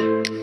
Welcome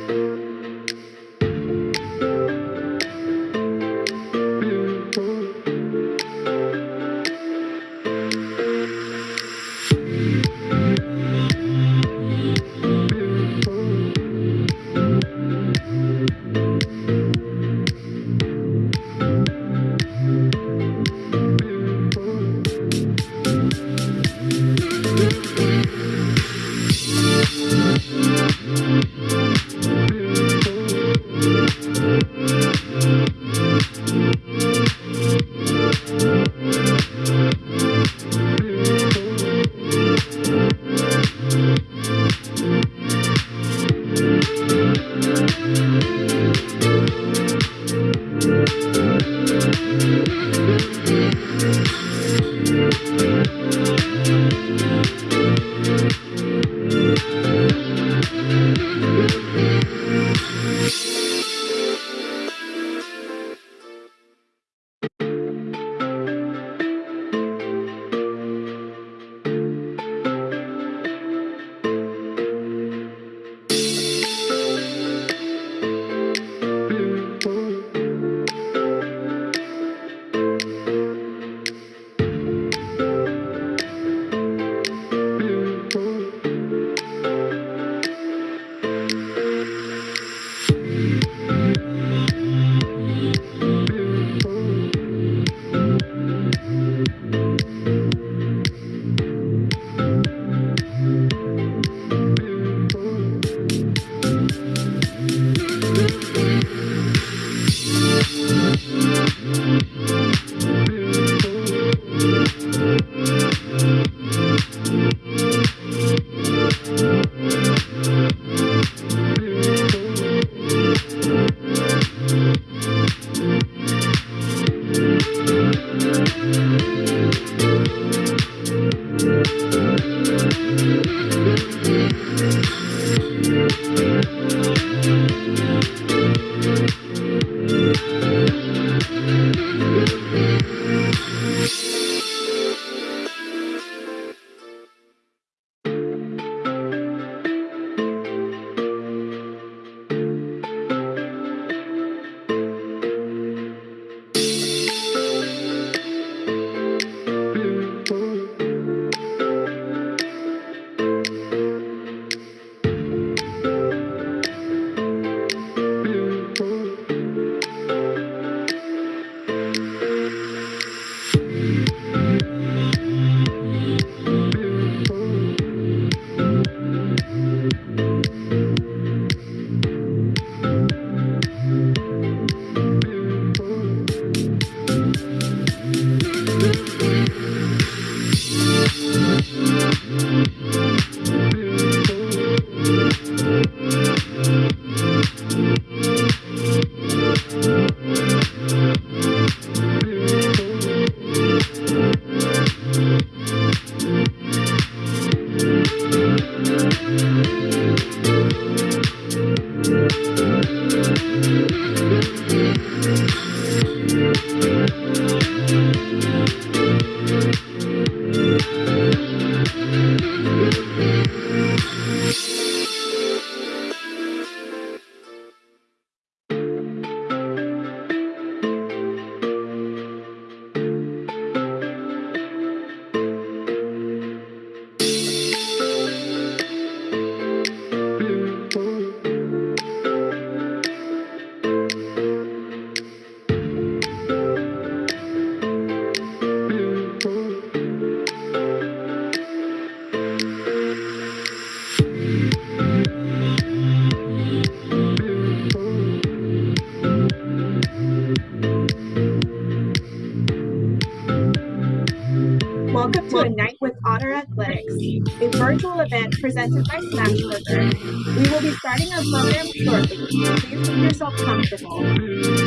a virtual event presented by Smashburger. We will be starting our program shortly. Please make yourself comfortable.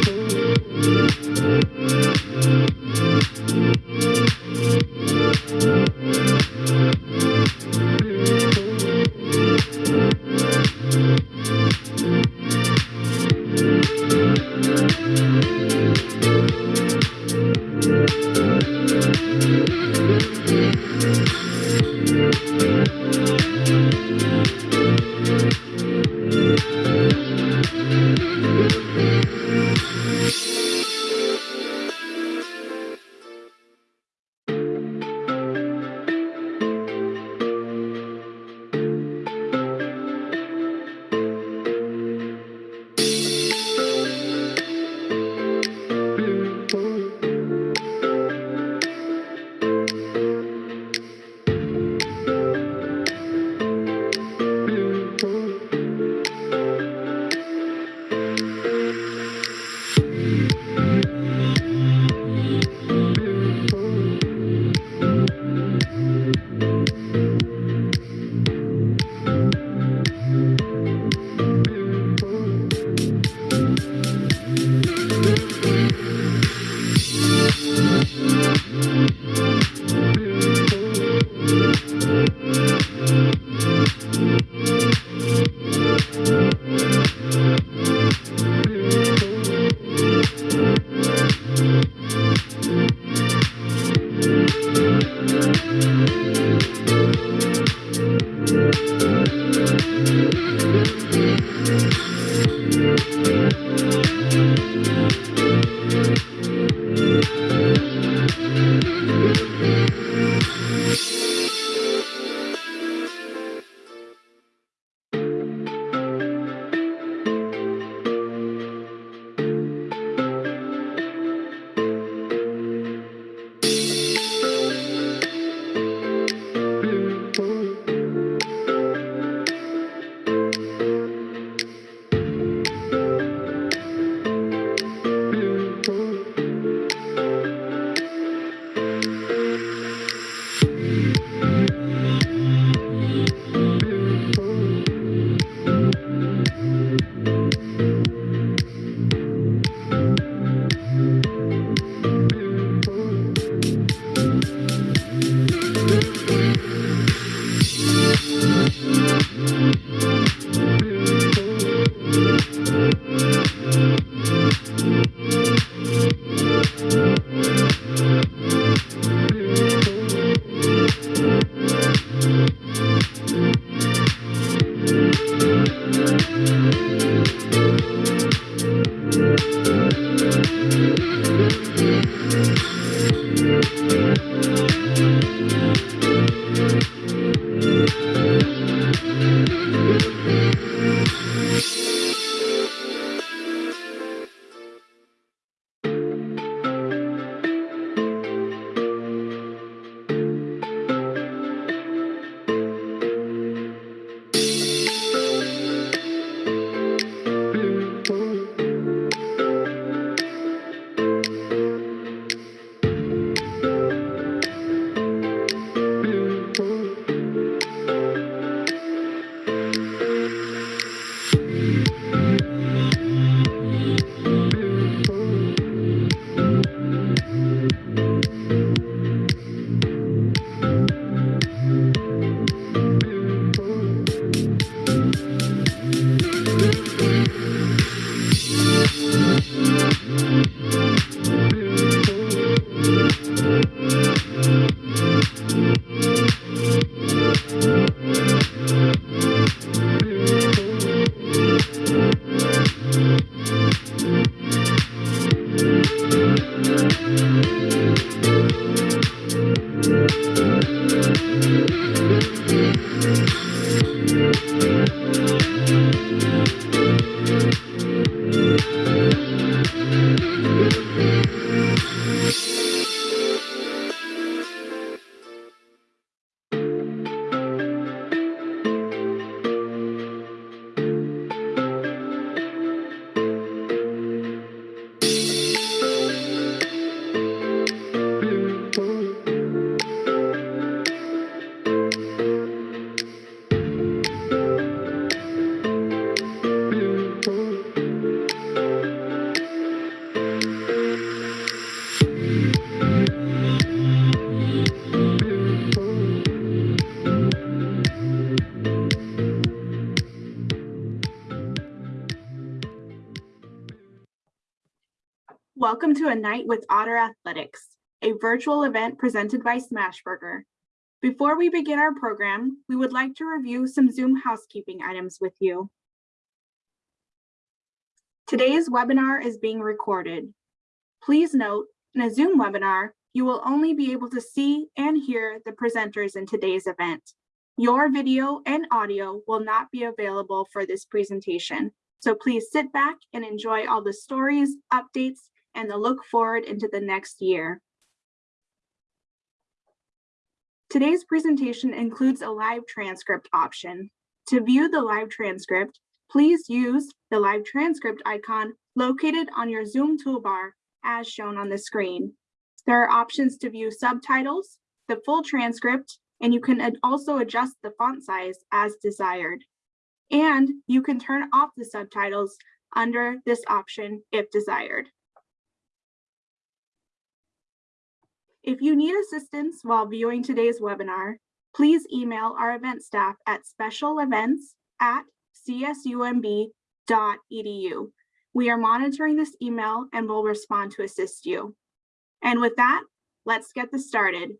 Welcome to a night with Otter Athletics, a virtual event presented by Smashburger. Before we begin our program, we would like to review some Zoom housekeeping items with you. Today's webinar is being recorded. Please note, in a Zoom webinar, you will only be able to see and hear the presenters in today's event. Your video and audio will not be available for this presentation. So please sit back and enjoy all the stories, updates, and the look forward into the next year. Today's presentation includes a live transcript option. To view the live transcript, please use the live transcript icon located on your Zoom toolbar as shown on the screen. There are options to view subtitles, the full transcript, and you can also adjust the font size as desired. And you can turn off the subtitles under this option if desired. If you need assistance while viewing today's webinar, please email our event staff at specialevents at csumb.edu. We are monitoring this email and will respond to assist you. And with that, let's get this started.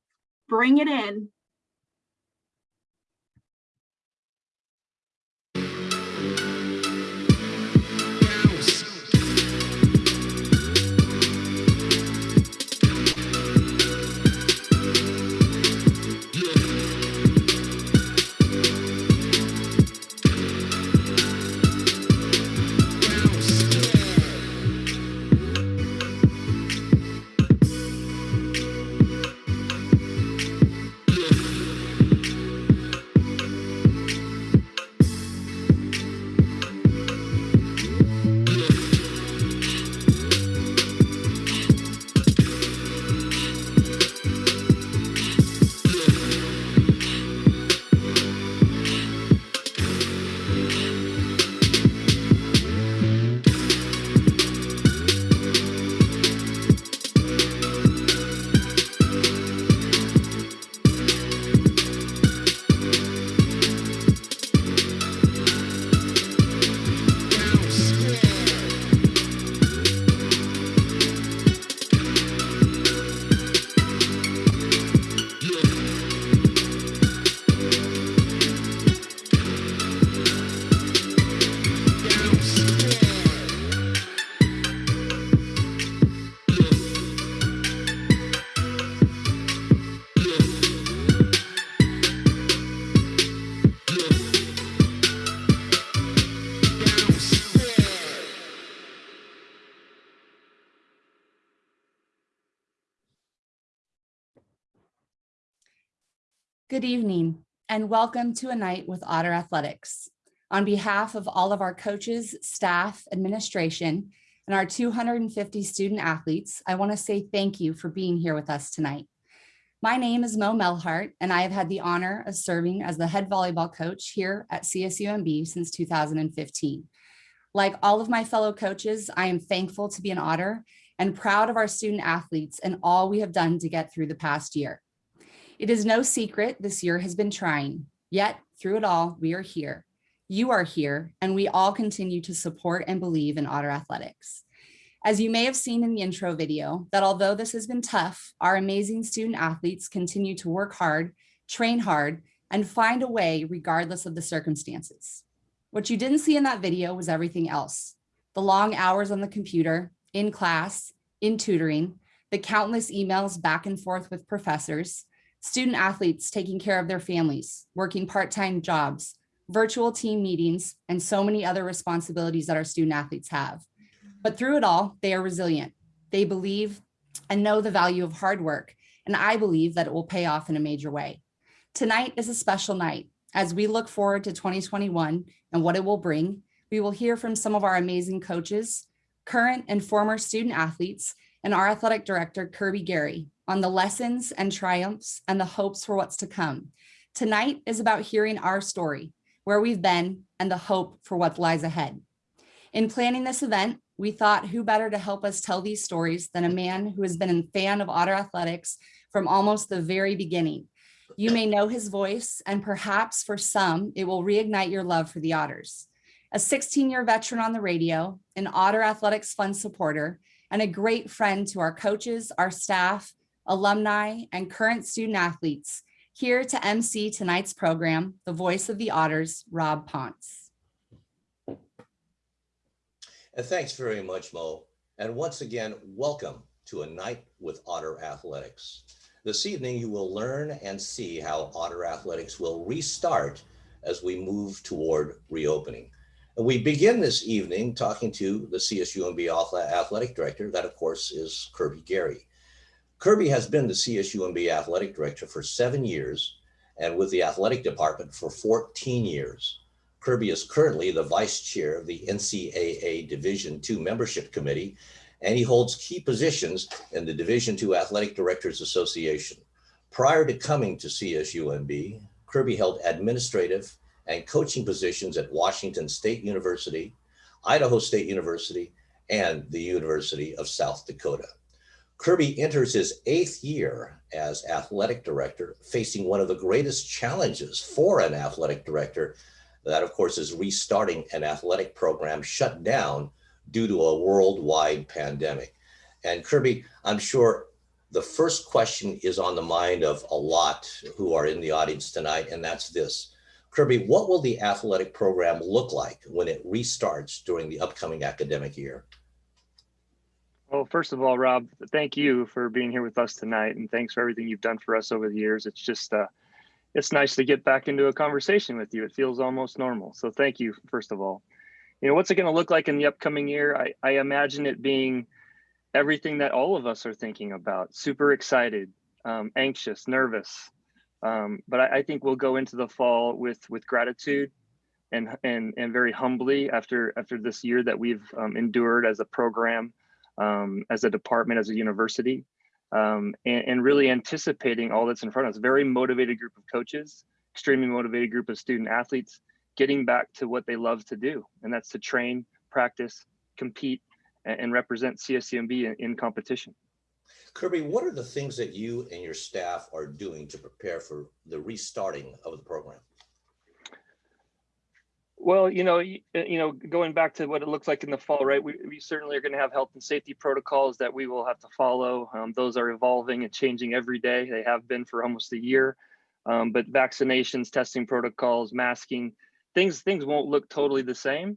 Bring it in. Good evening and welcome to a night with Otter Athletics. On behalf of all of our coaches, staff, administration, and our 250 student athletes, I wanna say thank you for being here with us tonight. My name is Mo Melhart, and I have had the honor of serving as the head volleyball coach here at CSUMB since 2015. Like all of my fellow coaches, I am thankful to be an Otter and proud of our student athletes and all we have done to get through the past year. It is no secret this year has been trying, yet through it all, we are here. You are here, and we all continue to support and believe in Otter Athletics. As you may have seen in the intro video, that although this has been tough, our amazing student athletes continue to work hard, train hard, and find a way regardless of the circumstances. What you didn't see in that video was everything else. The long hours on the computer, in class, in tutoring, the countless emails back and forth with professors, student athletes taking care of their families, working part-time jobs, virtual team meetings, and so many other responsibilities that our student athletes have. But through it all, they are resilient. They believe and know the value of hard work, and I believe that it will pay off in a major way. Tonight is a special night. As we look forward to 2021 and what it will bring, we will hear from some of our amazing coaches, current and former student athletes, and our athletic director, Kirby Garry, on the lessons and triumphs and the hopes for what's to come. Tonight is about hearing our story, where we've been, and the hope for what lies ahead. In planning this event, we thought who better to help us tell these stories than a man who has been a fan of Otter Athletics from almost the very beginning. You may know his voice, and perhaps for some, it will reignite your love for the Otters. A 16-year veteran on the radio, an Otter Athletics Fund supporter, and a great friend to our coaches, our staff, alumni, and current student athletes. Here to MC tonight's program, the voice of the Otters, Rob Ponce. And thanks very much, Mo. And once again, welcome to a night with Otter Athletics. This evening, you will learn and see how Otter Athletics will restart as we move toward reopening. And we begin this evening talking to the CSUMB Athletic Director. That, of course, is Kirby Garry. Kirby has been the CSUMB Athletic Director for seven years and with the athletic department for 14 years. Kirby is currently the vice chair of the NCAA Division II Membership Committee, and he holds key positions in the Division II Athletic Directors Association. Prior to coming to CSUMB, Kirby held administrative and coaching positions at Washington State University, Idaho State University, and the University of South Dakota. Kirby enters his eighth year as athletic director, facing one of the greatest challenges for an athletic director. That, of course, is restarting an athletic program shut down due to a worldwide pandemic. And Kirby, I'm sure the first question is on the mind of a lot who are in the audience tonight, and that's this. Kirby, what will the athletic program look like when it restarts during the upcoming academic year? Well, first of all, Rob, thank you for being here with us tonight, and thanks for everything you've done for us over the years. It's just, uh, it's nice to get back into a conversation with you. It feels almost normal. So thank you, first of all. You know, what's it going to look like in the upcoming year? I, I imagine it being everything that all of us are thinking about. Super excited, um, anxious, nervous. Um, but I, I think we'll go into the fall with with gratitude and and and very humbly after after this year that we've um, endured as a program um, as a department, as a university, um, and, and, really anticipating all that's in front of us. Very motivated group of coaches, extremely motivated group of student athletes, getting back to what they love to do, and that's to train, practice, compete, and, and represent CSUMB in, in competition. Kirby, what are the things that you and your staff are doing to prepare for the restarting of the program? Well, you know, you, uh, you, know, going back to what it looks like in the fall, right? We, we certainly are going to have health and safety protocols that we will have to follow. Um, those are evolving and changing every day. They have been for almost a year. Um, but vaccinations, testing protocols, masking, things things won't look totally the same.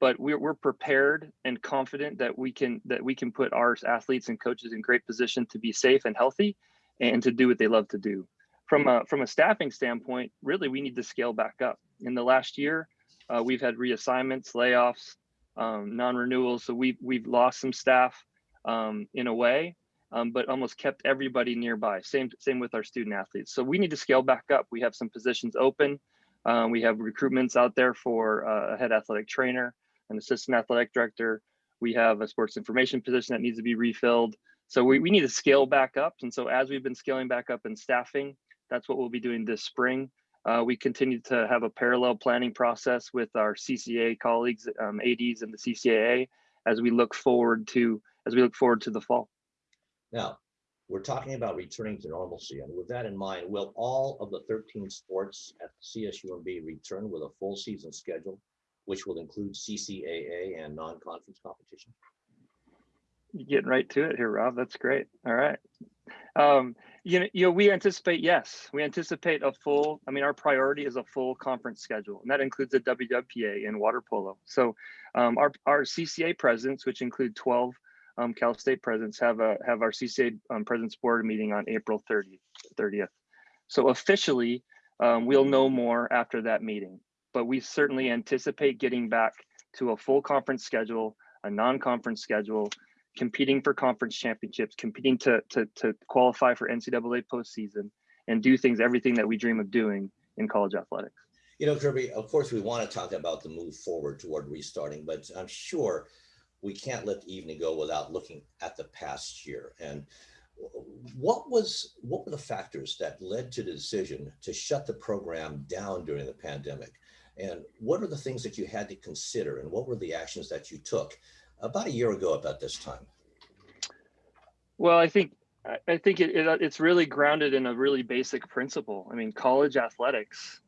But we're we're prepared and confident that we can that we can put our athletes and coaches in great position to be safe and healthy, and to do what they love to do. From a from a staffing standpoint, really, we need to scale back up. In the last year uh, we've had reassignments, layoffs, um, non-renewals. So we've, we've lost some staff um, in a way, um, but almost kept everybody nearby. Same, same with our student athletes. So we need to scale back up. We have some positions open. Um, we have recruitments out there for uh, a head athletic trainer, an assistant athletic director. We have a sports information position that needs to be refilled. So we, we need to scale back up. And so as we've been scaling back up and staffing, that's what we'll be doing this spring. Uh, we continue to have a parallel planning process with our CCA colleagues, um, ADs and the CCAA as we look forward to as we look forward to the fall. Now, we're talking about returning to normalcy. And with that in mind, will all of the 13 sports at CSUMB return with a full season schedule, which will include CCAA and non-conference competition? You're getting right to it here, Rob. That's great. All right. Um, you know, you know, we anticipate, yes, we anticipate a full, I mean, our priority is a full conference schedule, and that includes the WWPA and water polo. So um, our, our CCA presidents, which include 12 um, Cal State presidents, have a have our CCA um, presidents board meeting on April 30th. 30th. So officially, um, we'll know more after that meeting, but we certainly anticipate getting back to a full conference schedule, a non-conference schedule, competing for conference championships, competing to, to, to qualify for NCAA postseason, and do things, everything that we dream of doing in college athletics. You know, Kirby, of course, we want to talk about the move forward toward restarting, but I'm sure we can't let the evening go without looking at the past year. And what was what were the factors that led to the decision to shut the program down during the pandemic? And what are the things that you had to consider and what were the actions that you took about a year ago about this time? Well, I think I think it, it, it's really grounded in a really basic principle. I mean, college athletics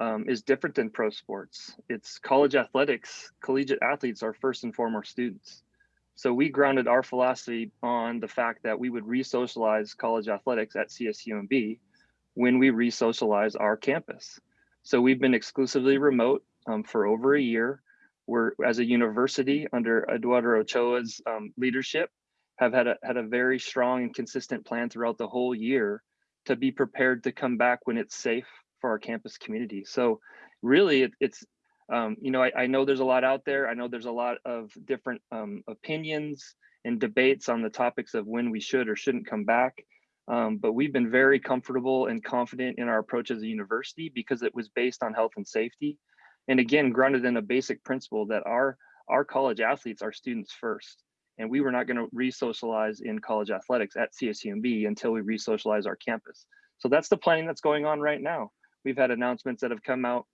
um, is different than pro sports. It's college athletics. Collegiate athletes are first and foremost students. So we grounded our philosophy on the fact that we would re-socialize college athletics at CSUMB when we re-socialize our campus. So we've been exclusively remote um, for over a year we're as a university under Eduardo Ochoa's um, leadership have had a had a very strong and consistent plan throughout the whole year to be prepared to come back when it's safe for our campus community. So really it, it's um, you know I, I, know there's a lot out there. I know there's a lot of different um, opinions and debates on the topics of when we should or shouldn't come back. Um, but we've been very comfortable and confident in our approach as a university because it was based on health and safety. And again, grounded in a basic principle that our, our college athletes are students first. And we were not going to re-socialize in college athletics at CSUMB until we re-socialize our campus. So that's the planning that's going on right now. We've had announcements that have come out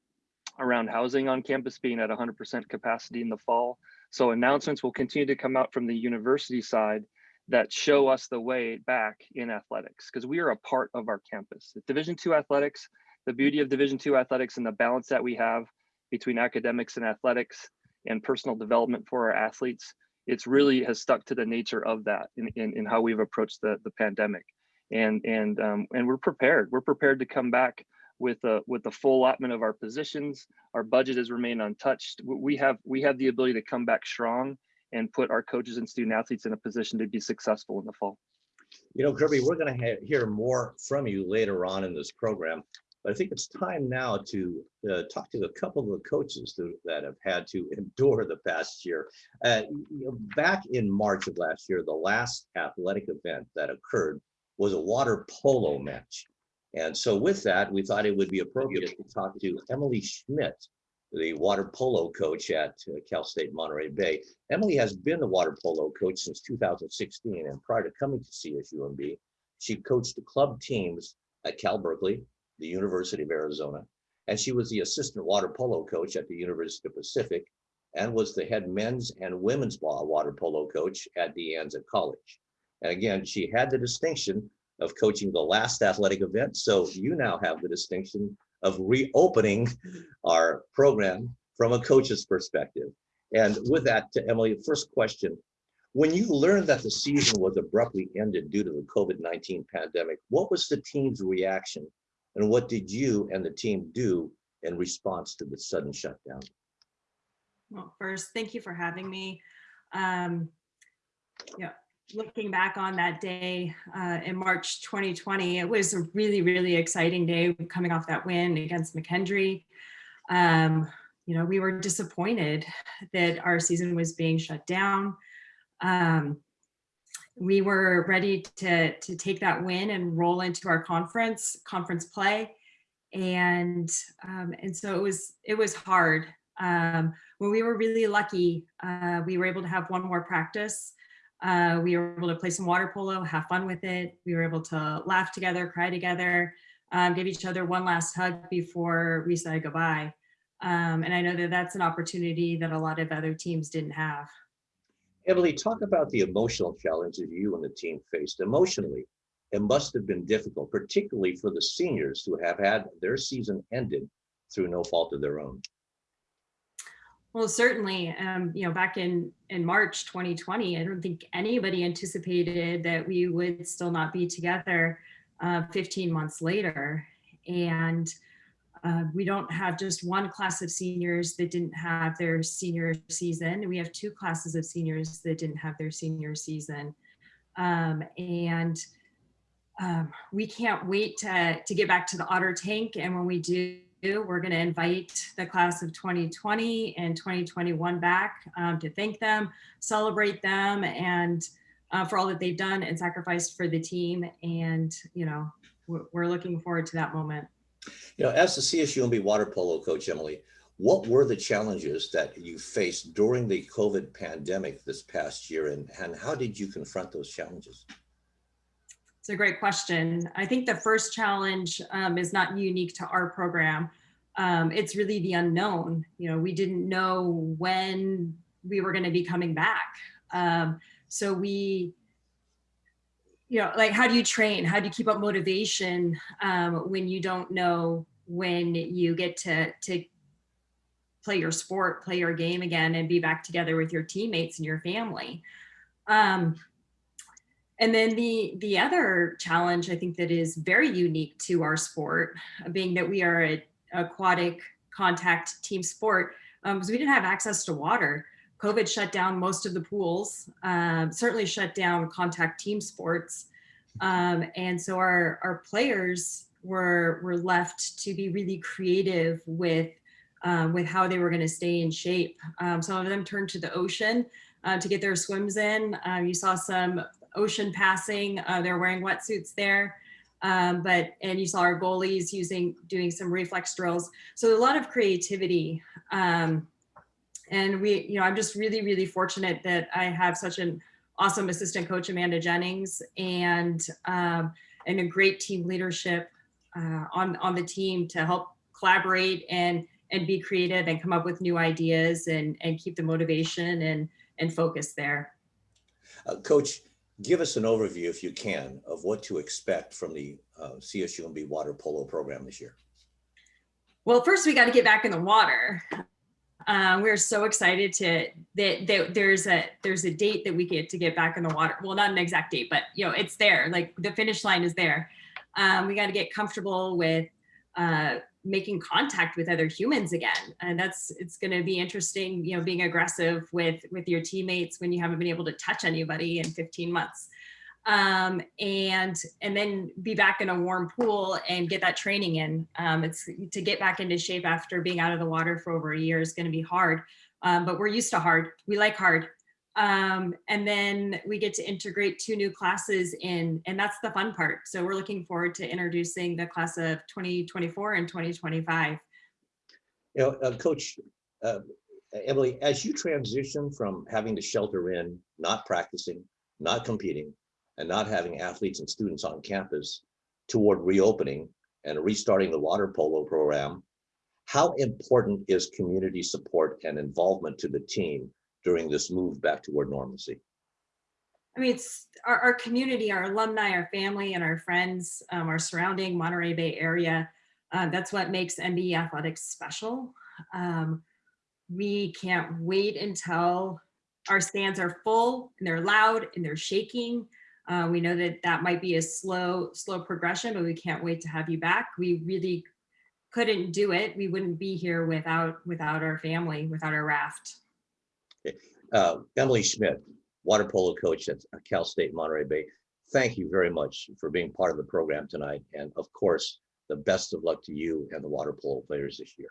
around housing on campus being at 100% capacity in the fall. So announcements will continue to come out from the university side that show us the way back in athletics because we are a part of our campus. Division two athletics, the beauty of Division two athletics and the balance that we have between academics and athletics and personal development for our athletes, it's really has stuck to the nature of that in, in, in how we've approached the, the pandemic. And and um, and we're prepared. We're prepared to come back with a with the full allotment of our positions. Our budget has remained untouched. We have we have the ability to come back strong and put our coaches and student athletes in a position to be successful in the fall. You know, Kirby, we're going to hear more from you later on in this program, but I think it's time now to uh, talk to a couple of the coaches that, that have had to endure the past year. Uh, you know, back in March of last year, the last athletic event that occurred was a water polo match. And so with that, we thought it would be appropriate to talk to Emily Schmidt, the water polo coach at uh, Cal State Monterey Bay. Emily has been the water polo coach since 2016, and prior to coming to CSUMB, she coached the club teams at Cal Berkeley, the University of Arizona, and she was the assistant water polo coach at the University of Pacific, and was the head men's and women's water polo coach at De Anza College. And again, she had the distinction of coaching the last athletic event, so you now have the distinction of reopening our program from a coach's perspective. And with that, to Emily, first question. When you learned that the season was abruptly ended due to the COVID-19 pandemic, what was the team's reaction and what did you and the team do in response to the sudden shutdown? Well, first, thank you for having me. Um, yeah, looking back on that day uh, in March 2020, it was a really, really exciting day coming off that win against McKendree. Um, you know, we were disappointed that our season was being shut down. Um, we were ready to, to take that win and roll into our conference, conference play. And, um, and so it was, it was hard. Um, when we were really lucky, uh, we were able to have one more practice uh, we were able to play some water polo, have fun with it. We were able to laugh together, cry together, um, give each other one last hug before we said goodbye. Um, and I know that that's an opportunity that a lot of other teams didn't have. Emily, talk about the emotional challenges you and the team faced. Emotionally, it must have been difficult, particularly for the seniors who have had their season ended through no fault of their own. Well, certainly, um, you know, back in, in March 2020, I don't think anybody anticipated that we would still not be together uh, 15 months later. And uh, we don't have just one class of seniors that didn't have their senior season. We have two classes of seniors that didn't have their senior season. Um, and um, we can't wait to, to get back to the Otter Tank. And when we do, we're going to invite the class of 2020 and 2021 back um, to thank them, celebrate them, and uh, for all that they've done and sacrificed for the team. And, you know, we're looking forward to that moment. You know, as the CSUMB water polo coach, Emily, what were the challenges that you faced during the COVID pandemic this past year and, and how did you confront those challenges? It's a great question. I think the first challenge um, is not unique to our program. Um, it's really the unknown. You know, we didn't know when we were going to be coming back. Um, so we, you know, like how do you train? How do you keep up motivation um, when you don't know when you get to to play your sport, play your game again, and be back together with your teammates and your family? Um, and then the, the other challenge I think that is very unique to our sport, being that we are an aquatic contact team sport, um, because we didn't have access to water. COVID shut down most of the pools, um, certainly shut down contact team sports. Um, and so our, our players were, were left to be really creative with, uh, with how they were going to stay in shape. Um, some of them turned to the ocean uh, to get their swims in. Uh, you saw some ocean passing. Uh, they're wearing wetsuits there. Um, but and you saw our goalies using doing some reflex drills. So a lot of creativity. Um, and we, you know, I'm just really, really fortunate that I have such an awesome assistant coach, Amanda Jennings, and um, and a great team leadership uh, on on the team to help collaborate and and be creative and come up with new ideas and and keep the motivation and and focus there. Uh, Coach, give us an overview, if you can, of what to expect from the uh, CSUMB water polo program this year. Well, first we got to get back in the water. Um, we're so excited to that, that there's a there's a date that we get to get back in the water. Well, not an exact date, but you know it's there. Like the finish line is there. Um, we got to get comfortable with uh, making contact with other humans again, and that's it's going to be interesting. You know, being aggressive with with your teammates when you haven't been able to touch anybody in 15 months um, and and then be back in a warm pool and get that training in. Um, it's to get back into shape after being out of the water for over a year is going to be hard, um, but we're used to hard. We like hard. Um, and then we get to integrate two new classes in, and that's the fun part. So we're looking forward to introducing the class of 2024 and 2025. You know, uh, Coach uh, Emily, as you transition from having to shelter in, not practicing, not competing, and not having athletes and students on campus toward reopening and restarting the water polo program, how important is community support and involvement to the team during this move back toward normalcy? I mean, it's our, our community, our alumni, our family, and our friends, um, our surrounding Monterey Bay area. Uh, that's what makes MBE athletics special. Um, we can't wait until our stands are full and they're loud and they're shaking. Uh, we know that that might be a slow, slow progression, but we can't wait to have you back. We really couldn't do it. We wouldn't be here without without our family, without our raft. Uh, Emily Schmidt, water polo coach at Cal State Monterey Bay. Thank you very much for being part of the program tonight. And of course, the best of luck to you and the water polo players this year.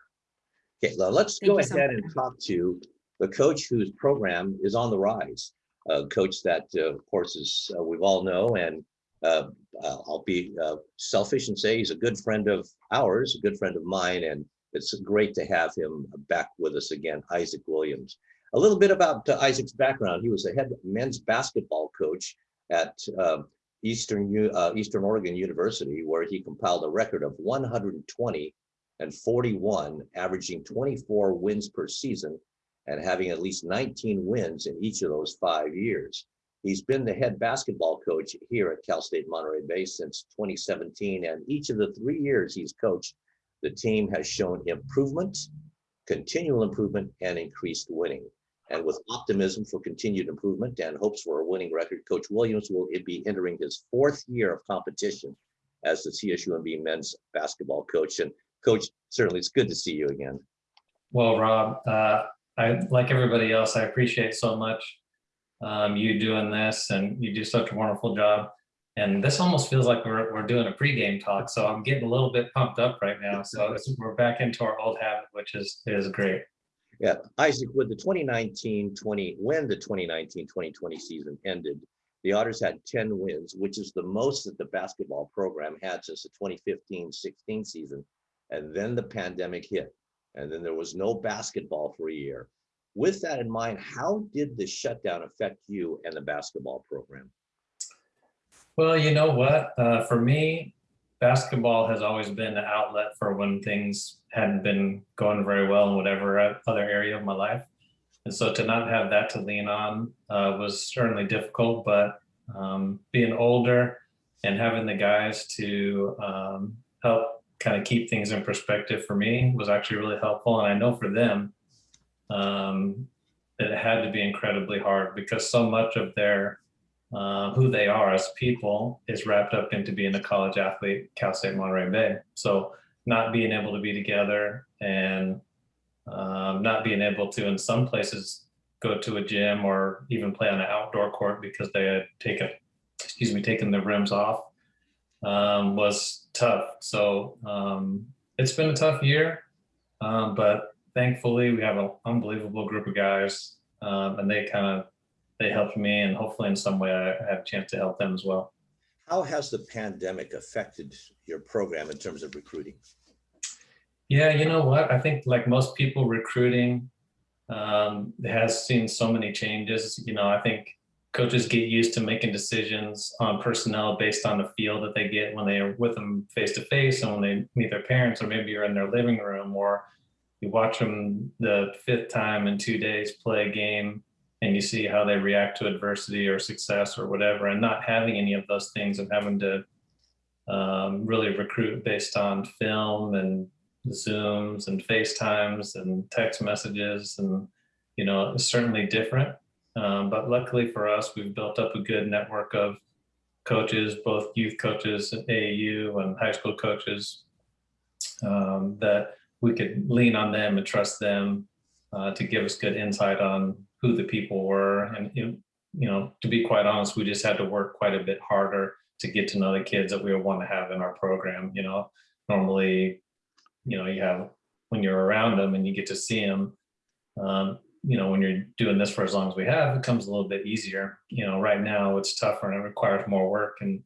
Okay, now let's Thank go you so ahead and talk to the coach whose program is on the rise. A coach that, uh, of course, is uh, we've all know, and uh, uh, I'll be selfish and say he's a good friend of ours, a good friend of mine, and it's great to have him back with us again, Isaac Williams. A little bit about Isaac's background. He was a head men's basketball coach at uh, Eastern uh, Eastern Oregon University, where he compiled a record of 120 and 41, averaging 24 wins per season and having at least 19 wins in each of those five years. He's been the head basketball coach here at Cal State Monterey Bay since 2017, and each of the three years he's coached, the team has shown improvement, continual improvement, and increased winning. And with optimism for continued improvement and hopes for a winning record, Coach Williams will be entering his fourth year of competition as the CSUMB men's basketball coach. And Coach, certainly it's good to see you again. Well, Rob, uh, I, like everybody else, I appreciate so much um, you doing this and you do such a wonderful job. And this almost feels like we're, we're doing a pregame talk. So I'm getting a little bit pumped up right now. So we're back into our old habit, which is, is great. Yeah, Isaac, with the 2019-20, when the 2019-2020 season ended, the Otters had 10 wins, which is the most that the basketball program had since the 2015-16 season. And then the pandemic hit, and then there was no basketball for a year. With that in mind, how did the shutdown affect you and the basketball program? Well, you know what? Uh, for me, basketball has always been an outlet for when things hadn't been going very well in whatever other area of my life. And so to not have that to lean on uh, was certainly difficult, but um, being older and having the guys to um, help kind of keep things in perspective for me was actually really helpful. And I know for them, um, it had to be incredibly hard because so much of their uh, who they are as people is wrapped up into being a college athlete, Cal State Monterey Bay. So not being able to be together and um, not being able to, in some places, go to a gym or even play on an outdoor court because they had taken, excuse me, taken the rims off um, was tough. So um, it's been a tough year, um, but thankfully we have an unbelievable group of guys um, and they kind of, they helped me and hopefully in some way I I have a chance to help them as well. How has the pandemic affected your program in terms of recruiting? Yeah, you know what? I think like most people recruiting um, has seen so many changes. You know, I think coaches get used to making decisions on personnel based on the feel that they get when they are with them face to face and when they meet their parents, or maybe you're in their living room or you watch them the fifth time in two days play a game and you see how they react to adversity or success or whatever, and not having any of those things and having to um, really recruit based on film and Zooms and FaceTimes and text messages and, you know, it's certainly different. Um, but luckily for us, we've built up a good network of coaches, both youth coaches at AAU and high school coaches, um, that we could lean on them and trust them uh, to give us good insight on who the people were. And, you know, to be quite honest, we just had to work quite a bit harder to get to know the kids that we want to have in our program. You know, normally you know, you have when you're around them and you get to see them, um, you know, when you're doing this for as long as we have, it comes a little bit easier. You know, right now it's tougher and it requires more work. And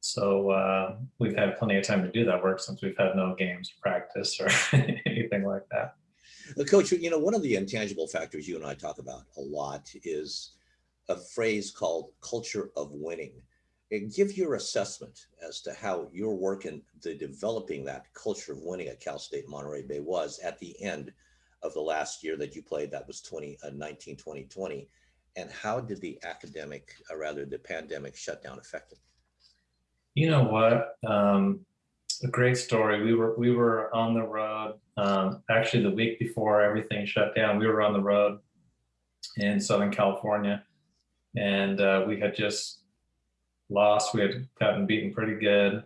so uh, we've had plenty of time to do that work since we've had no games practice or anything like that. Coach, you know, one of the intangible factors you and I talk about a lot is a phrase called culture of winning. And give your assessment as to how your work in the developing that culture of winning at Cal State Monterey Bay was at the end of the last year that you played, that was 2019, 2020. And how did the academic, or rather the pandemic shutdown affect it? You know what? Um, a great story. We were we were on the road. Um, actually, the week before everything shut down, we were on the road in Southern California, and uh, we had just lost. We had gotten beaten pretty good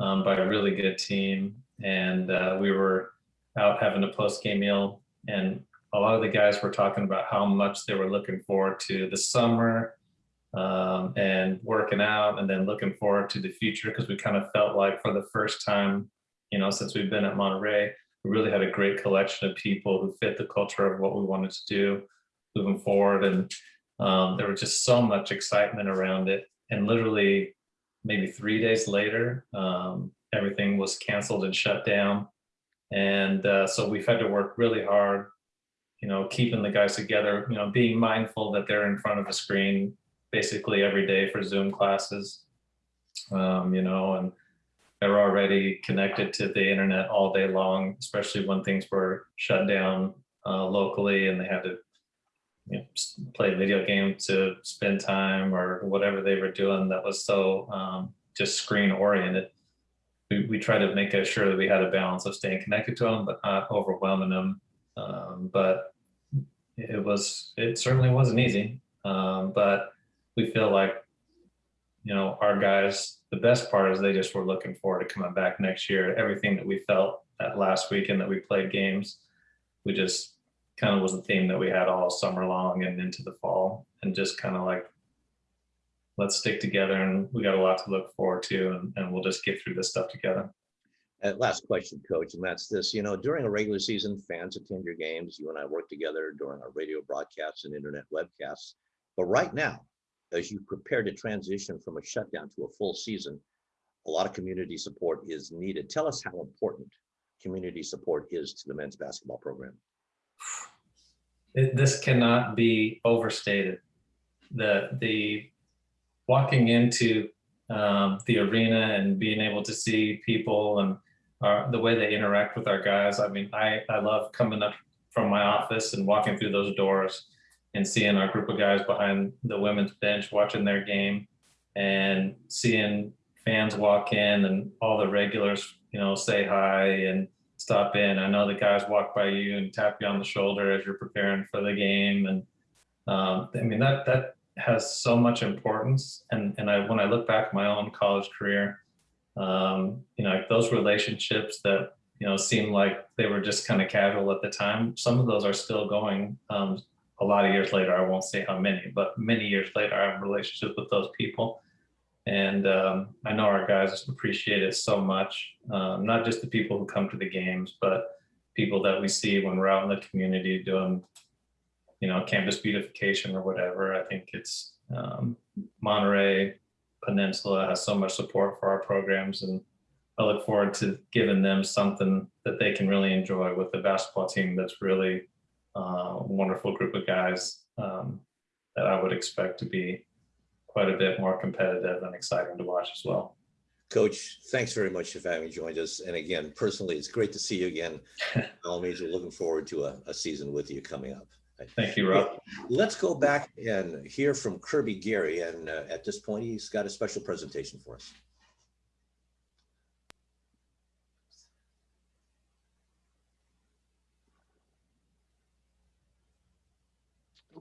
um, by a really good team, and uh, we were out having a post game meal, and a lot of the guys were talking about how much they were looking forward to the summer um, and working out, and then looking forward to the future because we kind of felt like for the first time, you know, since we've been at Monterey, we really had a great collection of people who fit the culture of what we wanted to do moving forward, and um, there was just so much excitement around it and literally maybe three days later, um, everything was canceled and shut down. And uh, so we've had to work really hard, you know, keeping the guys together, you know, being mindful that they're in front of a screen basically every day for Zoom classes, um, you know, and they're already connected to the internet all day long, especially when things were shut down uh, locally and they had to you know, play video game to spend time or whatever they were doing that was so um, just screen oriented. We, we try to make sure that we had a balance of staying connected to them, but not overwhelming them. Um, but it was, it certainly wasn't easy. Um, but we feel like, you know, our guys, the best part is they just were looking forward to coming back next year. Everything that we felt that last weekend that we played games, we just kind of was the theme that we had all summer long and into the fall and just kind of like let's stick together and we got a lot to look forward to and, and we'll just get through this stuff together And last question, coach, and that's this, you know, during a regular season, fans attend your games. You and I work together during our radio broadcasts and internet webcasts. But right now, as you prepare to transition from a shutdown to a full season, a lot of community support is needed. Tell us how important community support is to the men's basketball program. it, this cannot be overstated. The the walking into um, the arena and being able to see people and our, the way they interact with our guys. I mean, I I love coming up from my office and walking through those doors and seeing our group of guys behind the women's bench watching their game and seeing fans walk in and all the regulars, you know, say hi and stop in. I know the guys walk by you and tap you on the shoulder as you're preparing for the game. And um, I mean, that, that has so much importance. And, and I, when I look back at my own college career, um, you know, those relationships that you know, seemed like they were just kind of casual at the time. Some of those are still going. Um, a lot of years later, I won't say how many, but many years later, I have relationships with those people. And um, I know our guys appreciate it so much. Um, not just the people who come to the games, but people that we see when we're out in the community doing, you know, campus beautification or whatever. I think it's um, Monterey Peninsula has so much support for our programs and I look forward to giving them something that they can really enjoy with the basketball team that's really uh, a wonderful group of guys um, that I would expect to be quite a bit more competitive and exciting to watch as well. Coach, thanks very much for having joined us. And again, personally, it's great to see you again. All means, we're looking forward to a, a season with you coming up. Thank you, Rob. Let's go back and hear from Kirby Garry. And uh, at this point, he's got a special presentation for us.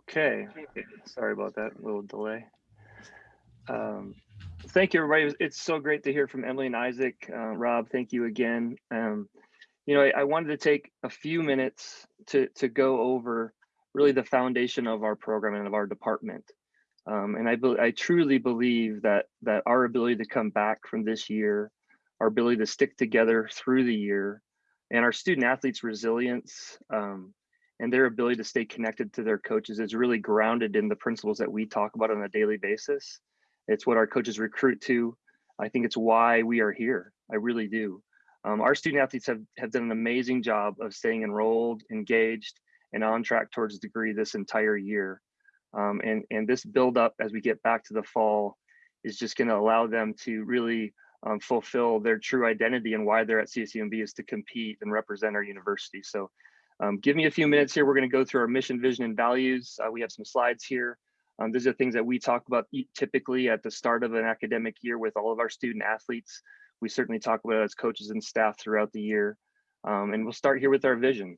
Okay, sorry about that little delay. Um, thank you, everybody. It's so great to hear from Emily and Isaac. Uh, Rob, thank you again. Um, you know, I, I, wanted to take a few minutes to, to go over really the foundation of our program and of our department. Um, and I, I truly believe that, that our ability to come back from this year, our ability to stick together through the year, and our student athletes' resilience um, and their ability to stay connected to their coaches is really grounded in the principles that we talk about on a daily basis. It's what our coaches recruit to. I think it's why we are here. I really do. Um, our student athletes have, have done an amazing job of staying enrolled, engaged, and on track towards degree this entire year. Um, and, and this buildup as we get back to the fall is just going to allow them to really um, fulfill their true identity and why they're at CSUMB is to compete and represent our university. So um, give me a few minutes here. We're going to go through our mission, vision, and values. Uh, we have some slides here. Um, these are things that we talk about typically at the start of an academic year with all of our student athletes. We certainly talk about it as coaches and staff throughout the year. Um, and we'll start here with our vision,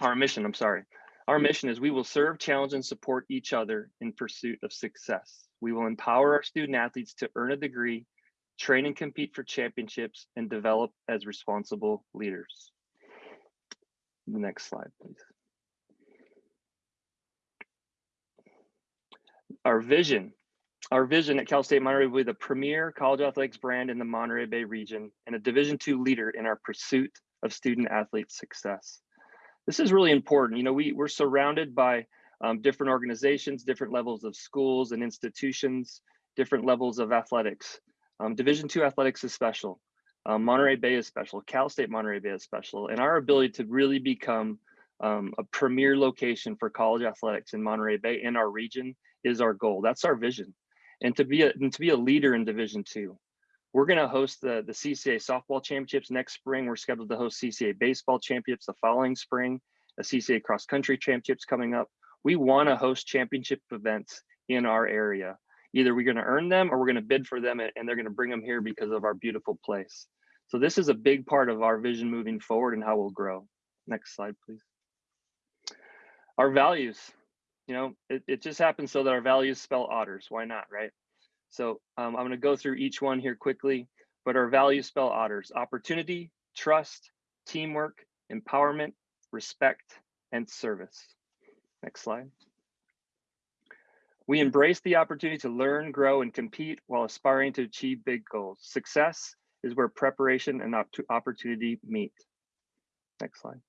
our mission, I'm sorry. Our mm-hmm. mission is we will serve, challenge, and support each other in pursuit of success. We will empower our student athletes to earn a degree, train and compete for championships, and develop as responsible leaders. The next slide, please. Our vision. Our vision at Cal State Monterey will be the premier college athletics brand in the Monterey Bay region and a Division II leader in our pursuit of student athlete success. This is really important. You know, we, we're surrounded by um, different organizations, different levels of schools and institutions, different levels of athletics. Um, Division II athletics is special. Um, Monterey Bay is special, Cal State Monterey Bay is special, and our ability to really become um, a premier location for college athletics in Monterey Bay in our region is our goal. That's our vision, and to be a and to be a leader in Division Two. We're going to host the the CCA softball championships next spring. We're scheduled to host CCA baseball championships the following spring, a CCA cross country championships coming up. We want to host championship events in our area. Either we're going to earn them or we're going to bid for them and they're going to bring them here because of our beautiful place. So this is a big part of our vision moving forward and how we'll grow. Next slide, please. Our values, you know, it, it just happens so that our values spell otters. Why not, right? So um, I'm going to go through each one here quickly, but our values spell otters, opportunity, trust, teamwork, empowerment, respect, and service. Next slide. We embrace the opportunity to learn, grow, and compete while aspiring to achieve big goals. Success is where preparation and opportunity meet. Next slide.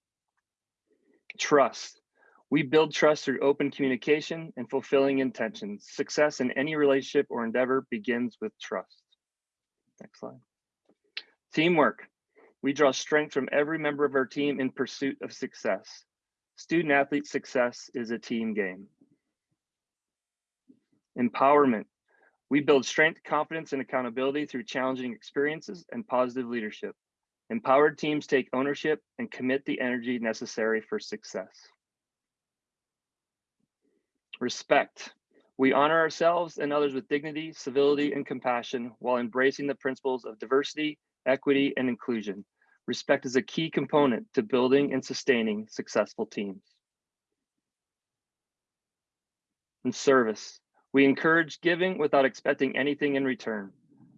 Trust. We build trust through open communication and fulfilling intentions. Success in any relationship or endeavor begins with trust. Next slide. Teamwork. We draw strength from every member of our team in pursuit of success. Student athlete success is a team game. Empowerment. We build strength, confidence, and accountability through challenging experiences and positive leadership. Empowered teams take ownership and commit the energy necessary for success. Respect. We honor ourselves and others with dignity, civility, and compassion while embracing the principles of diversity, equity, and inclusion. Respect is a key component to building and sustaining successful teams. And service. We encourage giving without expecting anything in return.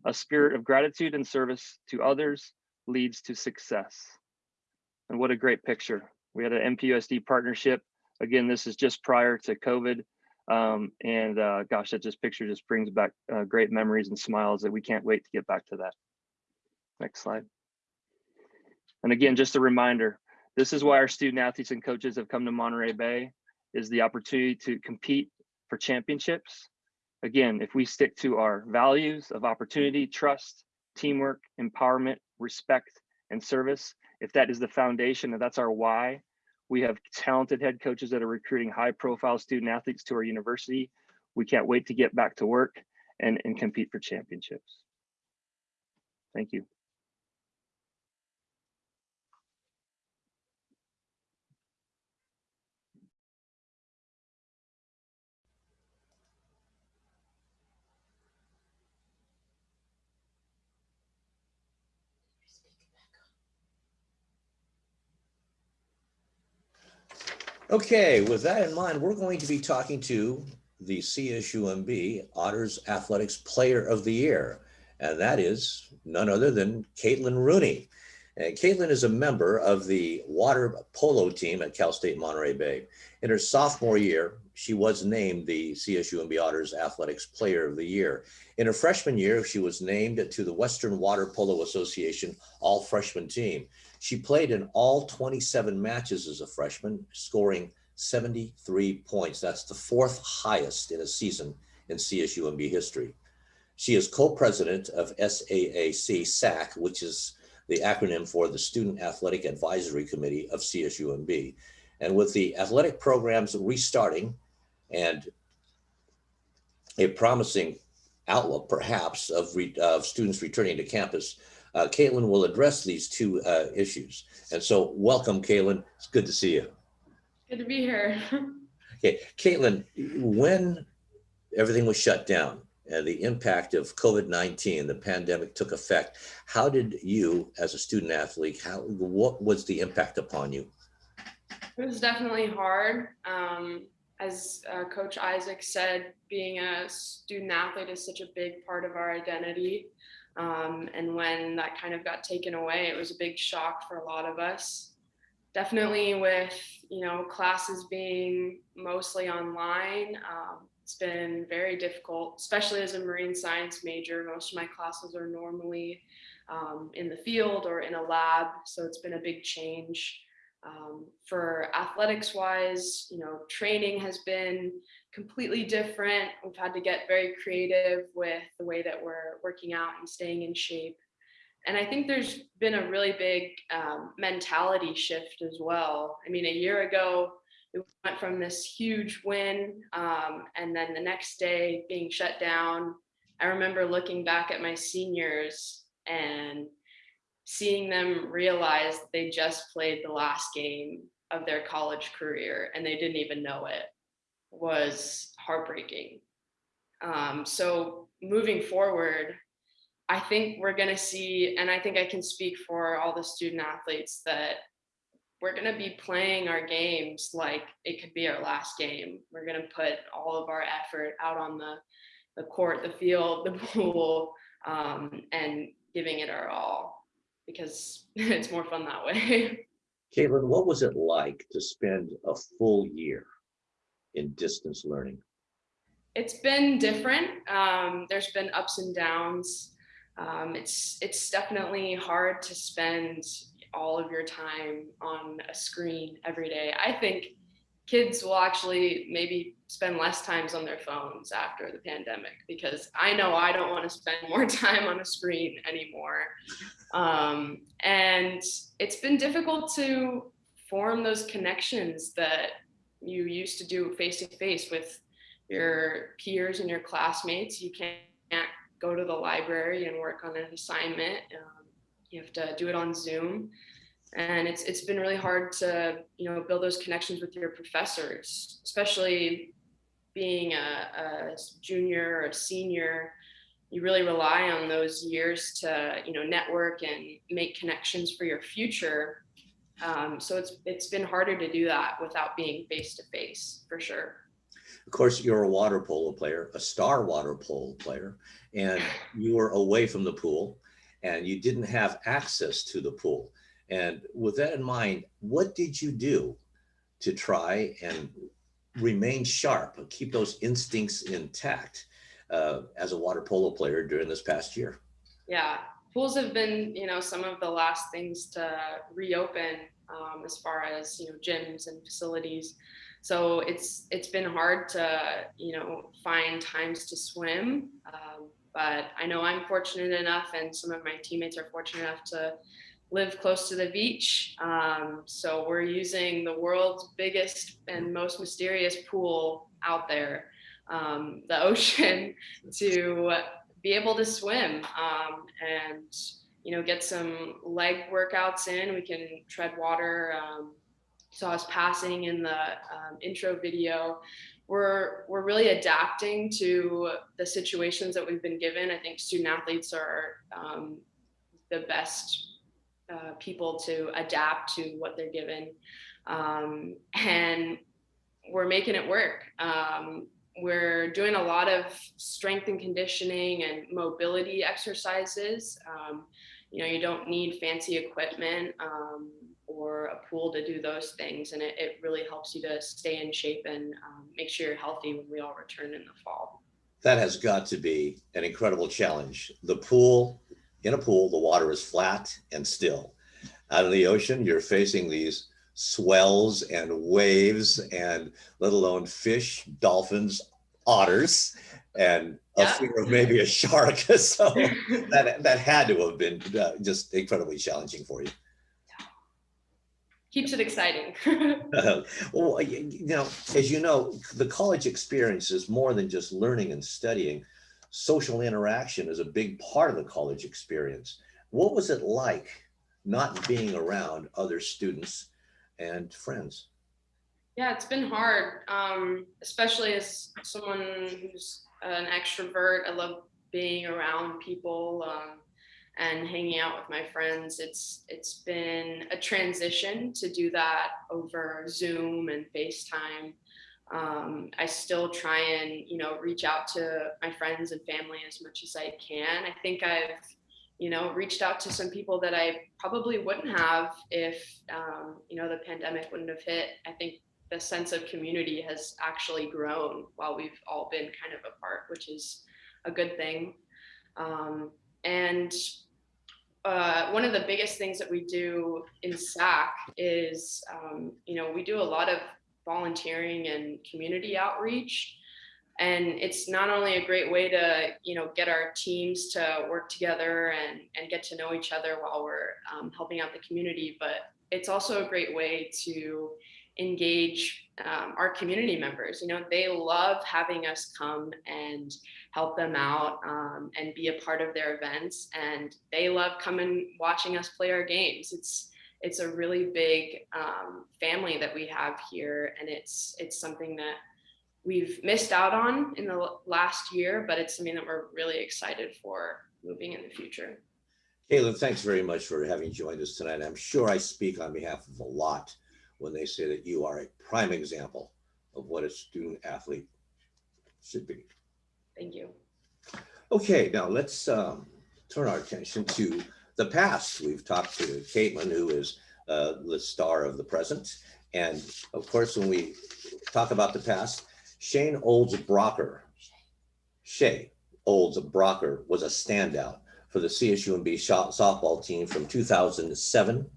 A spirit of gratitude and service to others leads to success. And what a great picture. We had an MPUSD partnership. Again, this is just prior to COVID. Um, and uh, gosh, that just picture just brings back uh, great memories and smiles that we can't wait to get back to that. Next slide. And again, just a reminder, this is why our student athletes and coaches have come to Monterey Bay is the opportunity to compete for championships. Again, if we stick to our values of opportunity, trust, teamwork, empowerment, respect, and service, if that is the foundation and that's our why, we have talented head coaches that are recruiting high profile student athletes to our university. We can't wait to get back to work and, and compete for championships. Thank you. Okay, with that in mind, we're going to be talking to the CSUMB Otters Athletics Player of the Year, and that is none other than Caitlin Rooney. And Caitlin is a member of the water polo team at Cal State Monterey Bay. In her sophomore year, she was named the CSUMB Otters Athletics Player of the Year. In her freshman year, she was named to the Western Water Polo Association All Freshman Team. She played in all 27 matches as a freshman, scoring 73 points. That's the fourth highest in a season in CSUMB history. She is co-president of SAAC SAC, which is the acronym for the Student Athletic Advisory Committee of CSUMB. And with the athletic programs restarting and a promising outlook, perhaps, of, re, of students returning to campus, uh, Caitlin will address these two uh, issues. And so welcome, Caitlin. It's good to see you. Good to be here. Okay, Caitlin, when everything was shut down and the impact of COVID-19, the pandemic took effect, how did you as a student athlete, how, what was the impact upon you? It was definitely hard. Um, as uh, Coach Isaac said, being a student athlete is such a big part of our identity. Um, and when that kind of got taken away, it was a big shock for a lot of us. Definitely with, you know, classes being mostly online, um, it's been very difficult, especially as a marine science major. Most of my classes are normally um, in the field or in a lab, so it's been a big change. Um, for athletics wise, you know, training has been completely different. We've had to get very creative with the way that we're working out and staying in shape. And I think there's been a really big um, mentality shift as well. I mean, a year ago, we went from this huge win um, and then the next day being shut down. I remember looking back at my seniors and seeing them realize they just played the last game of their college career and they didn't even know it was heartbreaking. Um, so moving forward, I think we're going to see, and I think I can speak for all the student athletes that we're going to be playing our games like it could be our last game. We're going to put all of our effort out on the, the court, the field, the pool, um, and giving it our all because it's more fun that way. Caitlin, what was it like to spend a full year in distance learning? It's been different. Um, there's been ups and downs. Um, it's it's definitely hard to spend all of your time on a screen every day. I think kids will actually maybe spend less times on their phones after the pandemic because I know I don't want to spend more time on a screen anymore. Um, and it's been difficult to form those connections that you used to do face to face with your peers and your classmates. You can't go to the library and work on an assignment. Um, you have to do it on Zoom. And it's it's been really hard to you know build those connections with your professors, especially being a, a junior or a senior. You really rely on those years to you know network and make connections for your future. Um, so it's it's been harder to do that without being face to face for sure. Of course, you're a water polo player, a star water polo player, and you were away from the pool and you didn't have access to the pool. And with that in mind, what did you do to try and remain sharp, keep those instincts intact uh, as a water polo player during this past year? Yeah, pools have been, you know, some of the last things to reopen um, as far as you know gyms and facilities. So it's it's been hard to you know find times to swim, um, but I know I'm fortunate enough, and some of my teammates are fortunate enough to live close to the beach. Um, so we're using the world's biggest and most mysterious pool out there, um, the ocean, to be able to swim um, and you know get some leg workouts in. We can tread water. Um, saw us passing in the um, intro video. We're we're really adapting to the situations that we've been given. I think student athletes are um, the best uh, people to adapt to what they're given, um, and we're making it work. Um, we're doing a lot of strength and conditioning and mobility exercises. Um, you know, you don't need fancy equipment um, or a pool to do those things. And it, it really helps you to stay in shape and um, make sure you're healthy when we all return in the fall. That has got to be an incredible challenge. The pool, in a pool, the water is flat and still. Out in the ocean, you're facing these swells and waves and let alone fish, dolphins, otters, and a Yeah. fear of maybe a shark. So that, that had to have been uh, just incredibly challenging for you. Keeps it exciting. Uh, well, you know, as you know, the college experience is more than just learning and studying. Social interaction is a big part of the college experience. What was it like not being around other students and friends? Yeah, it's been hard, um, especially as someone who's an extrovert. I love being around people um, and hanging out with my friends. It's it's been a transition to do that over Zoom and FaceTime. Um, I still try and you know reach out to my friends and family as much as I can. I think I've you know reached out to some people that I probably wouldn't have if um, you know the pandemic wouldn't have hit. I think the sense of community has actually grown while we've all been kind of apart, which is a good thing. Um, and uh, one of the biggest things that we do in SAC is, um, you know, we do a lot of volunteering and community outreach. And it's not only a great way to, you know, get our teams to work together and, and get to know each other while we're um, helping out the community, but it's also a great way to engage um, our community members. You know, they love having us come and help them out um, and be a part of their events, and they love coming watching us play our games. It's it's a really big um, family that we have here, and it's it's something that we've missed out on in the last year, but it's something that we're really excited for moving in the future. Caleb, thanks very much for having joined us tonight. I'm sure I speak on behalf of a lot when they say that you are a prime example of what a student athlete should be. Thank you. Okay, now let's um, turn our attention to the past. We've talked to Caitlin, who is uh, the star of the present. And of course, when we talk about the past, Shane Olds Brocker, Shay Olds Brocker was a standout for the CSUMB softball team from 2007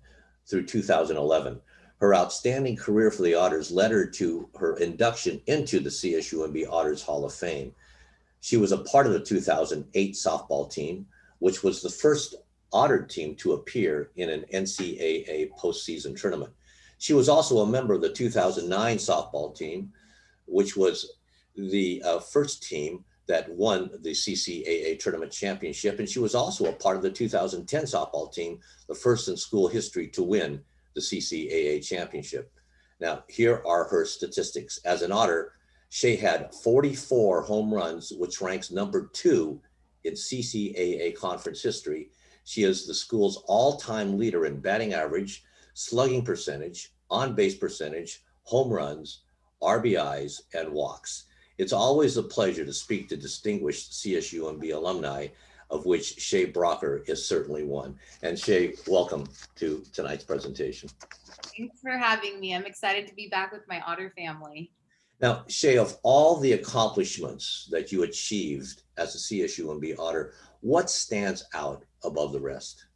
through 2011. Her outstanding career for the Otters led her to her induction into the CSUMB Otters Hall of Fame. She was a part of the 2008 softball team, which was the first Otter team to appear in an NCAA postseason tournament. She was also a member of the 2009 softball team, which was the uh, first team that won the CCAA tournament championship. And she was also a part of the 2010 softball team, the first in school history to win the CCAA championship. Now, here are her statistics. As an Otter, Shea had 44 home runs, which ranks number two in CCAA conference history. She is the school's all-time leader in batting average, slugging percentage, on-base percentage, home runs, RBIs, and walks. It's always a pleasure to speak to distinguished CSUMB alumni of which Shay Brocker is certainly one. And Shay, welcome to tonight's presentation. Thanks for having me. I'm excited to be back with my otter family. Now, Shay, of all the accomplishments that you achieved as a CSUMB Otter, what stands out above the rest?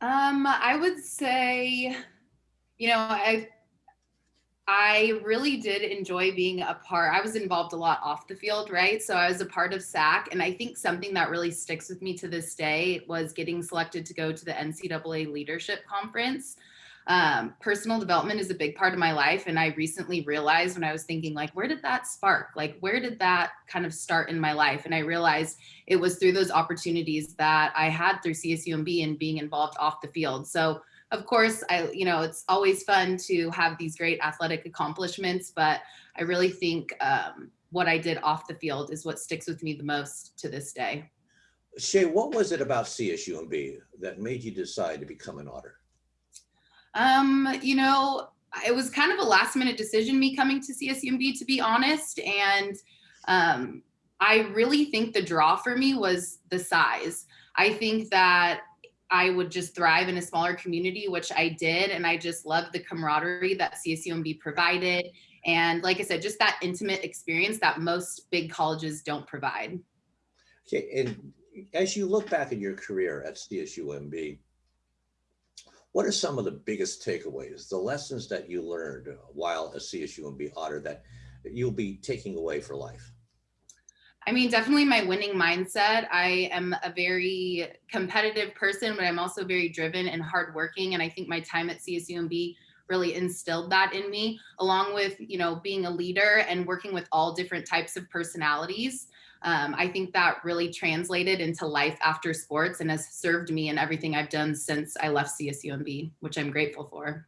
Um, I would say, you know, I I really did enjoy being a part. I was involved a lot off the field, right? So I was a part of SAC, and I think something that really sticks with me to this day was getting selected to go to the NCAA Leadership Conference. Um, personal development is a big part of my life, and I recently realized when I was thinking, like, where did that spark? Like, where did that kind of start in my life? And I realized it was through those opportunities that I had through CSUMB and being involved off the field. So of course, I, you know, it's always fun to have these great athletic accomplishments, but I really think um, what I did off the field is what sticks with me the most to this day. Shay, what was it about CSUMB that made you decide to become an otter? Um, you know, it was kind of a last minute decision, me coming to CSUMB, to be honest. And um, I really think the draw for me was the size. I think that I would just thrive in a smaller community, which I did. And I just loved the camaraderie that CSUMB provided. And like I said, just that intimate experience that most big colleges don't provide. Okay, and as you look back in your career at CSUMB, what are some of the biggest takeaways, the lessons that you learned while a CSUMB Otter that you'll be taking away for life? I mean, definitely my winning mindset. I am a very competitive person, but I'm also very driven and hardworking. And I think my time at CSUMB really instilled that in me, along with, you know, being a leader and working with all different types of personalities. Um, I think that really translated into life after sports and has served me in everything I've done since I left CSUMB, which I'm grateful for.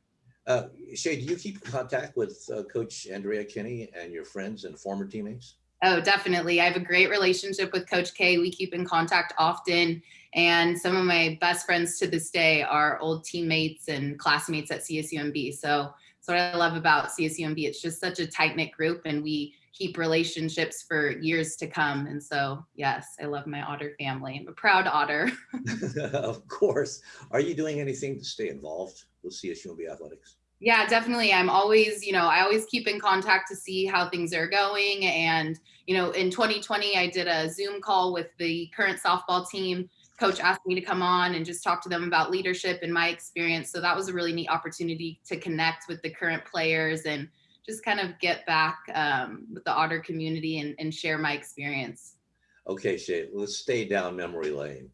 Uh, Shay, do you keep contact with uh, Coach Andrea Kinney and your friends and former teammates? Oh, definitely. I have a great relationship with Coach K. We keep in contact often. And some of my best friends to this day are old teammates and classmates at CSUMB. So that's what I love about CSUMB. It's just such a tight knit group and we keep relationships for years to come. And so, yes, I love my otter family. I'm a proud otter. of course. Are you doing anything to stay involved with CSUMB athletics? Yeah, definitely. I'm always, you know, I always keep in contact to see how things are going. And, you know, in 2020, I did a Zoom call with the current softball team. Coach asked me to come on and just talk to them about leadership and my experience. So that was a really neat opportunity to connect with the current players and just kind of get back um, with the Otter community and, and share my experience. Okay, Shay, let's stay down memory lane.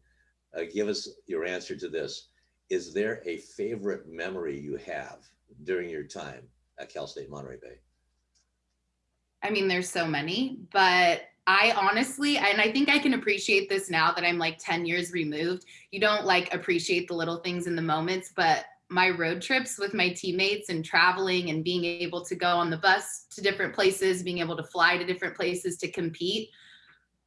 Uh, give us your answer to this. Is there a favorite memory you have during your time at Cal State Monterey Bay? I mean, there's so many, but I honestly, and I think I can appreciate this now that I'm like 10 years removed. You don't like appreciate the little things in the moments, but my road trips with my teammates and traveling and being able to go on the bus to different places, being able to fly to different places to compete.